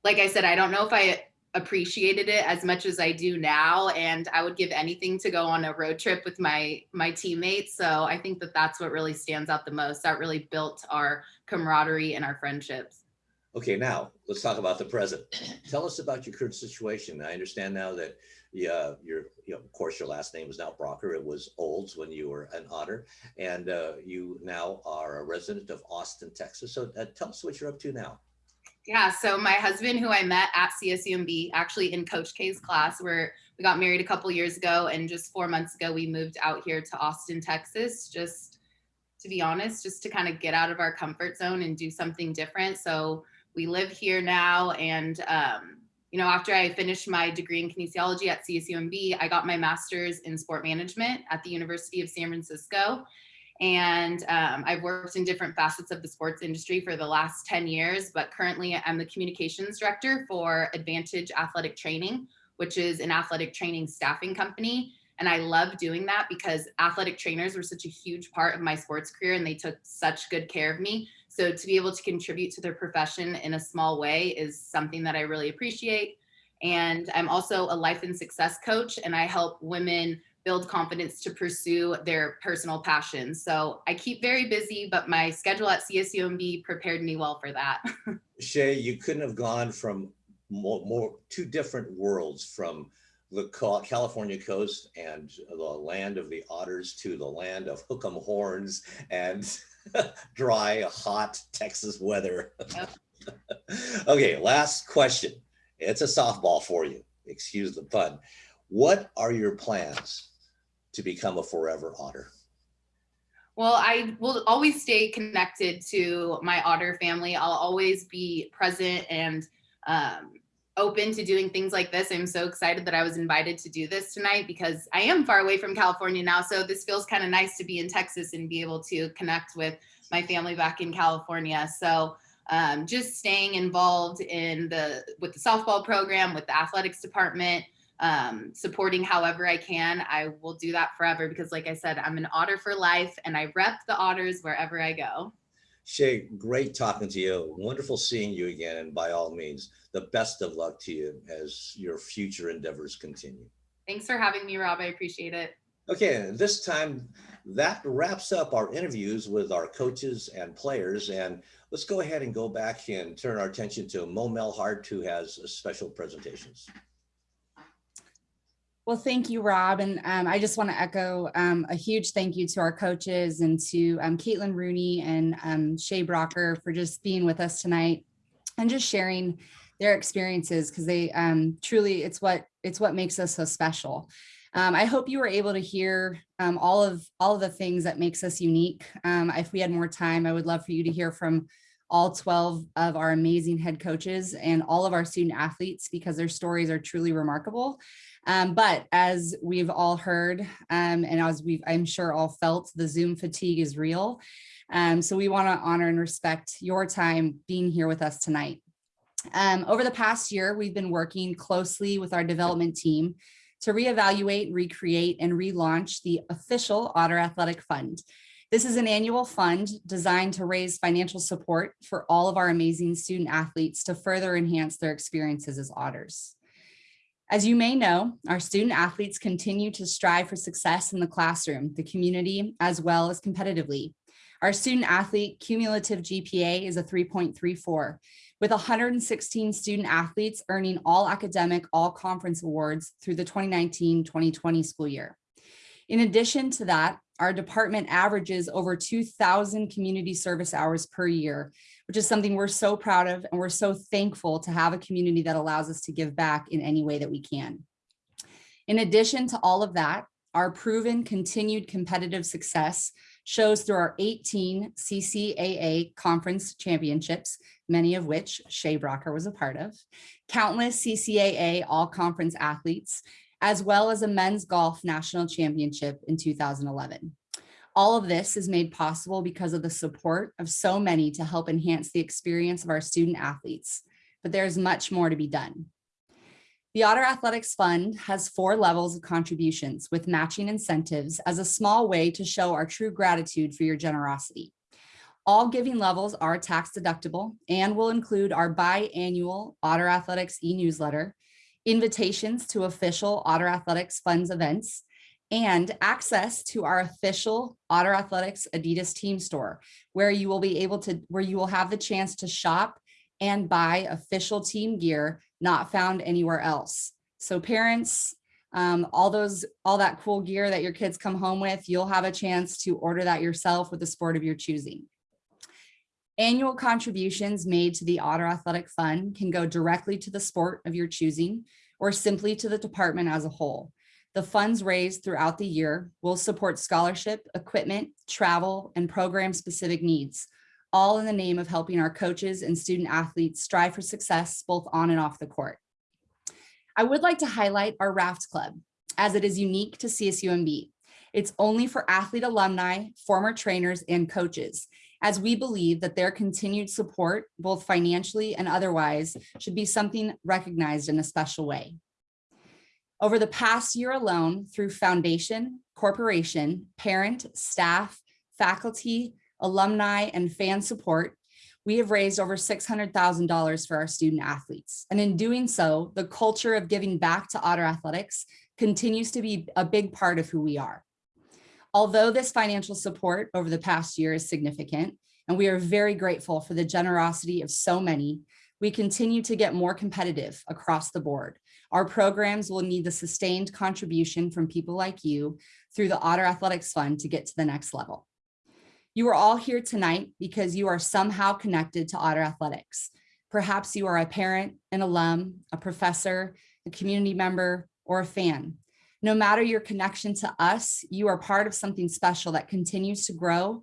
Like I said, I don't know if I appreciated it as much as I do now. And I would give anything to go on a road trip with my my teammates. So I think that that's what really stands out the most. That really built our camaraderie and our friendships. Okay, now let's talk about the present. Tell us about your current situation. I understand now that yeah, your, you know, of course, your last name is now Brocker. It was Olds when you were an otter, and uh, you now are a resident of Austin, Texas. So uh, tell us what you're up to now. Yeah, so my husband, who I met at CSUMB, actually in Coach K's class, where we got married a couple years ago, and just four months ago, we moved out here to Austin, Texas, just to be honest, just to kind of get out of our comfort zone and do something different. So we live here now, and um, you know, after I finished my degree in kinesiology at CSUMB, I got my master's in sport management at the University of San Francisco. And um, I've worked in different facets of the sports industry for the last 10 years, but currently I'm the communications director for Advantage Athletic Training, which is an athletic training staffing company. And I love doing that because athletic trainers were such a huge part of my sports career and they took such good care of me. So to be able to contribute to their profession in a small way is something that I really appreciate. And I'm also a life and success coach and I help women build confidence to pursue their personal passions. So I keep very busy, but my schedule at CSUMB prepared me well for that. Shay, you couldn't have gone from more, more two different worlds from the California coast and the land of the otters to the land of hook'em horns and dry, hot Texas weather. okay, last question. It's a softball for you. Excuse the pun. What are your plans to become a forever otter? Well, I will always stay connected to my otter family. I'll always be present and um, open to doing things like this. I'm so excited that I was invited to do this tonight because I am far away from California now. So this feels kind of nice to be in Texas and be able to connect with my family back in California. So um, just staying involved in the with the softball program, with the athletics department, um, supporting however I can. I will do that forever because, like I said, I'm an otter for life and I rep the otters wherever I go. Shay, great talking to you. Wonderful seeing you again. And by all means, the best of luck to you as your future endeavors continue. Thanks for having me, Rob. I appreciate it. Okay, this time that wraps up our interviews with our coaches and players. And let's go ahead and go back and turn our attention to Mo Melhart, who has a special presentations. Well, thank you, Rob. And um, I just want to echo um, a huge thank you to our coaches and to um, Caitlin Rooney and um, Shay Brocker for just being with us tonight and just sharing their experiences because they um, truly it's what it's what makes us so special. Um, I hope you were able to hear all of all of the things that makes us unique. If we had more time, I would love for you to hear from all 12 of our amazing head coaches and all of our student athletes because their stories are truly remarkable. Um, but as we've all heard, um, and as we've, I'm sure all felt, the Zoom fatigue is real. Um, so we wanna honor and respect your time being here with us tonight. Um, over the past year, we've been working closely with our development team to reevaluate, recreate, and relaunch the official Otter Athletic Fund. This is an annual fund designed to raise financial support for all of our amazing student athletes to further enhance their experiences as otters. As you may know, our student athletes continue to strive for success in the classroom, the community, as well as competitively. Our student athlete cumulative GPA is a 3.34, with 116 student athletes earning all academic, all conference awards through the 2019-2020 school year. In addition to that, our department averages over 2,000 community service hours per year, which is something we're so proud of and we're so thankful to have a community that allows us to give back in any way that we can. In addition to all of that, our proven continued competitive success shows through our 18 CCAA conference championships, many of which Shay Brocker was a part of, countless CCAA all conference athletes, as well as a men's golf national championship in 2011. All of this is made possible because of the support of so many to help enhance the experience of our student athletes, but there's much more to be done. The Otter Athletics Fund has four levels of contributions with matching incentives as a small way to show our true gratitude for your generosity. All giving levels are tax deductible and will include our biannual Otter Athletics e-newsletter, invitations to official Otter Athletics Funds events, and access to our official Otter Athletics Adidas team store, where you will be able to, where you will have the chance to shop and buy official team gear not found anywhere else. So parents, um, all those, all that cool gear that your kids come home with, you'll have a chance to order that yourself with the sport of your choosing. Annual contributions made to the Otter Athletic Fund can go directly to the sport of your choosing or simply to the department as a whole. The funds raised throughout the year will support scholarship, equipment, travel, and program-specific needs, all in the name of helping our coaches and student athletes strive for success both on and off the court. I would like to highlight our Raft Club, as it is unique to CSUMB. It's only for athlete alumni, former trainers, and coaches, as we believe that their continued support, both financially and otherwise, should be something recognized in a special way. Over the past year alone, through foundation, corporation, parent, staff, faculty, alumni, and fan support, we have raised over $600,000 for our student athletes. And in doing so, the culture of giving back to Otter Athletics continues to be a big part of who we are. Although this financial support over the past year is significant, and we are very grateful for the generosity of so many, We continue to get more competitive across the board. Our programs will need the sustained contribution from people like you through the Otter Athletics Fund to get to the next level. You are all here tonight because you are somehow connected to Otter Athletics. Perhaps you are a parent, an alum, a professor, a community member, or a fan. No matter your connection to us, you are part of something special that continues to grow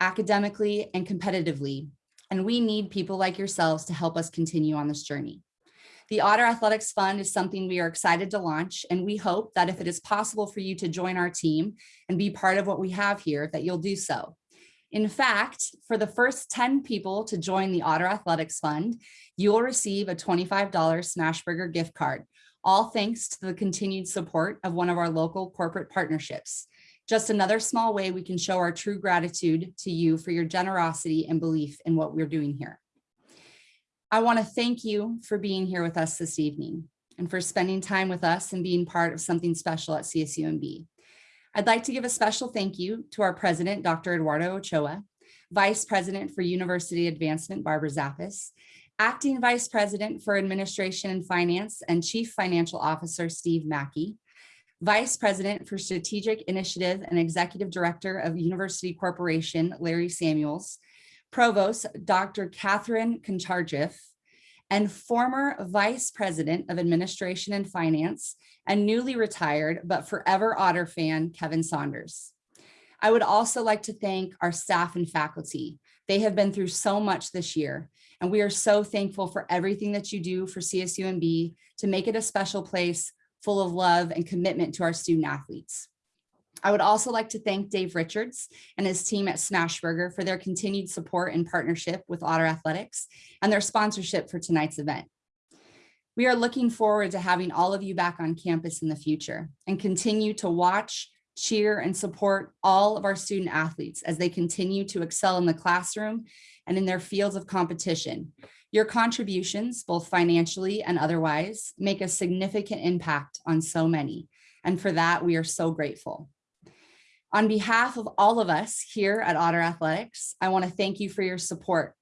academically and competitively. And we need people like yourselves to help us continue on this journey. The Otter Athletics Fund is something we are excited to launch, and we hope that if it is possible for you to join our team and be part of what we have here, that you'll do so. In fact, for the first 10 people to join the Otter Athletics Fund, you will receive a $25 Smashburger gift card, all thanks to the continued support of one of our local corporate partnerships. Just another small way we can show our true gratitude to you for your generosity and belief in what we're doing here. I want to thank you for being here with us this evening and for spending time with us and being part of something special at CSUMB. I'd like to give a special thank you to our president, Dr. Eduardo Ochoa, Vice President for University Advancement, Barbara Zappas, Acting Vice President for Administration and Finance and Chief Financial Officer, Steve Mackey, Vice President for Strategic Initiative and Executive Director of University Corporation, Larry Samuels, Provost Dr. Catherine Kantardjieff, and former Vice President of Administration and Finance and newly retired but forever Otter fan, Kevin Saunders. I would also like to thank our staff and faculty. They have been through so much this year, and we are so thankful for everything that you do for CSUMB to make it a special place full of love and commitment to our student athletes. I would also like to thank Dave Richards and his team at Smashburger for their continued support and partnership with Otter Athletics and their sponsorship for tonight's event. We are looking forward to having all of you back on campus in the future and continue to watch, cheer, and support all of our student athletes as they continue to excel in the classroom and in their fields of competition. Your contributions, both financially and otherwise, make a significant impact on so many. And for that, we are so grateful. On behalf of all of us here at Otter Athletics, I want to thank you for your support,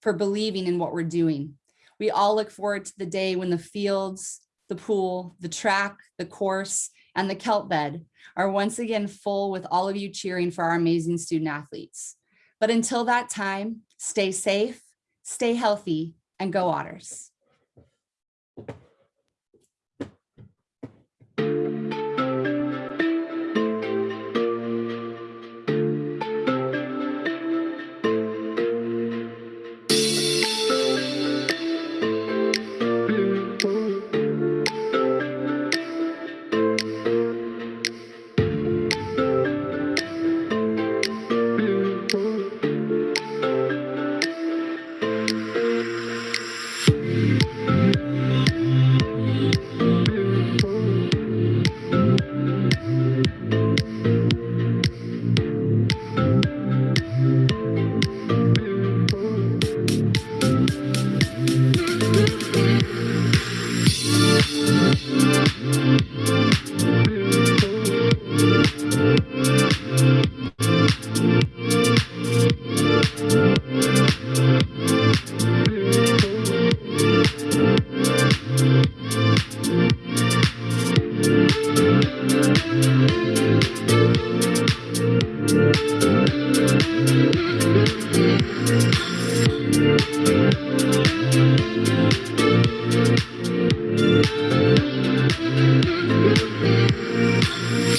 for believing in what we're doing. We all look forward to the day when the fields, the pool, the track, the course, and the kelp bed are once again full with all of you cheering for our amazing student athletes. But until that time, stay safe, stay healthy, and go Otters.